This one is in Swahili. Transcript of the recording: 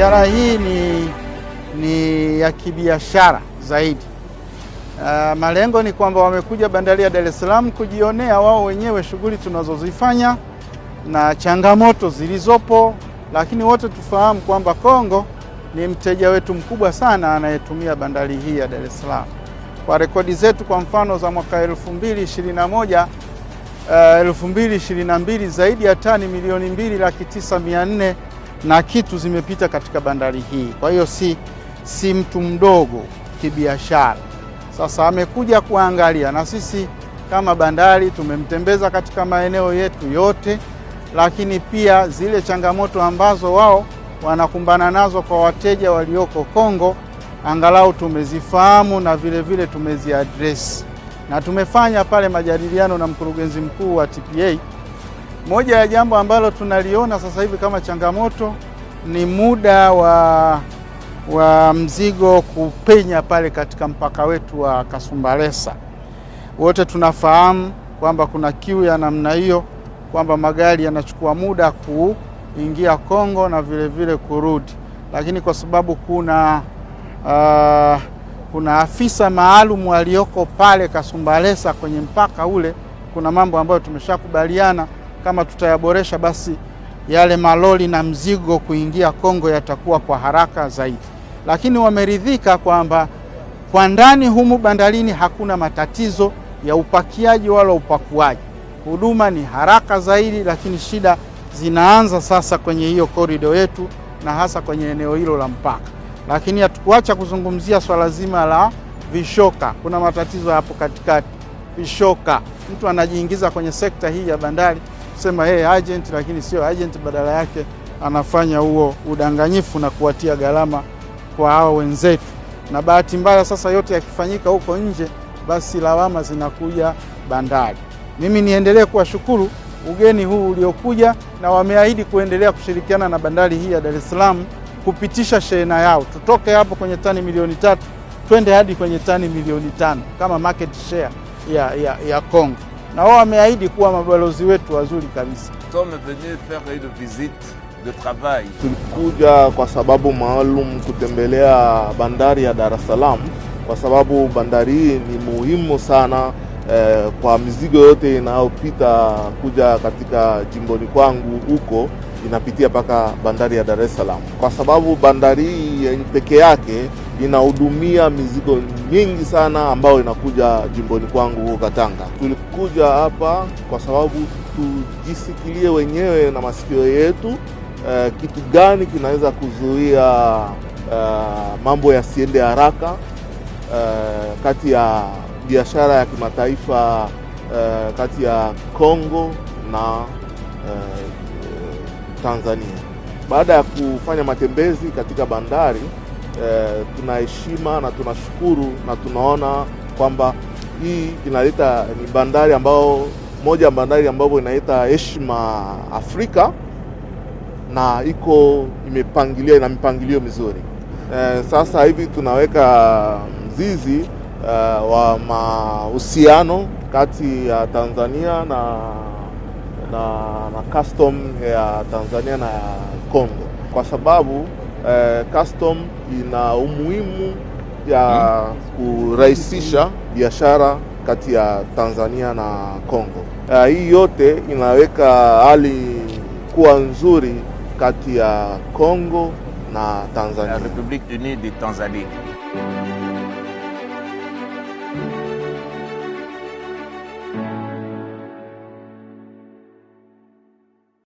Ziara hii ni, ni ya kibiashara zaidi. Uh, malengo ni kwamba wamekuja bandari ya Dar es Salaam kujionea wao wenyewe shughuli tunazozifanya na changamoto zilizopo, lakini wote tufahamu kwamba Kongo ni mteja wetu mkubwa sana anayetumia bandari hii ya Dar es Salaam. Kwa rekodi zetu, kwa mfano za mwaka 2021 uh, 2022 zaidi ya tani milioni mbili laki tisa mia nne na kitu zimepita katika bandari hii. Kwa hiyo si, si mtu mdogo kibiashara. Sasa amekuja kuangalia, na sisi kama bandari tumemtembeza katika maeneo yetu yote, lakini pia zile changamoto ambazo wao wanakumbana nazo kwa wateja walioko Kongo angalau tumezifahamu na vile vile tumeziadresi, na tumefanya pale majadiliano na mkurugenzi mkuu wa TPA. Moja ya jambo ambalo tunaliona sasa hivi kama changamoto ni muda wa wa mzigo kupenya pale katika mpaka wetu wa Kasumbalesa. Wote tunafahamu kwamba kuna kiu ya namna hiyo, kwamba magari yanachukua muda kuingia Kongo na vile vile kurudi, lakini kwa sababu kuna uh, kuna afisa maalum walioko pale Kasumbalesa kwenye mpaka ule, kuna mambo ambayo tumeshakubaliana kama tutayaboresha, basi yale maloli na mzigo kuingia Kongo yatakuwa kwa haraka zaidi lakini wameridhika kwamba kwa ndani humu bandarini hakuna matatizo ya upakiaji wala upakuaji. Huduma ni haraka zaidi, lakini shida zinaanza sasa kwenye hiyo korido yetu na hasa kwenye eneo hilo la mpaka. Lakini hatukuacha kuzungumzia swala zima la vishoka. Kuna matatizo hapo katikati, vishoka. Mtu anajiingiza kwenye sekta hii ya bandari kusema yeye agent, lakini sio agent, badala yake anafanya huo udanganyifu na kuwatia gharama kwa hao wenzetu, na bahati mbaya sasa yote yakifanyika huko nje, basi lawama zinakuja bandari. Mimi niendelee kuwashukuru ugeni huu uliokuja, na wameahidi kuendelea kushirikiana na bandari hii ya Dar es Salaam kupitisha shehena yao, tutoke hapo kwenye tani milioni tatu twende hadi kwenye tani milioni tano kama market share ya, ya, ya Kongo, na wao wameahidi kuwa mabalozi wetu wazuri kabisa. de travail. Tulikuja kwa sababu maalum kutembelea bandari ya Dar es Salaam kwa sababu bandari hii ni muhimu sana eh, kwa mizigo yote inayopita kuja katika jimboni kwangu huko inapitia mpaka bandari ya Dar es Salaam, kwa sababu bandari hii peke yake inahudumia mizigo mingi sana ambayo inakuja jimboni kwangu huko Katanga. Tulikuja hapa kwa sababu tujisikilie wenyewe na masikio yetu Uh, kitu gani kinaweza kuzuia uh, mambo yasiende haraka uh, kati ya biashara ya kimataifa uh, kati ya Kongo na uh, Tanzania. Baada ya kufanya matembezi katika bandari uh, tunaheshima na tunashukuru na tunaona kwamba hii inaleta ni bandari ambao moja ya bandari ambayo inaleta heshima Afrika na iko imepangilia na mipangilio mizuri. E, sasa hivi tunaweka mzizi eh, wa mahusiano kati ya Tanzania na, na, na custom ya Tanzania na ya Kongo kwa sababu eh, custom ina umuhimu ya kurahisisha biashara kati ya Tanzania na Kongo. Uh, hii yote inaweka hali kuwa nzuri kati ya Kongo na La Tanzania. République unie de Tanzanie.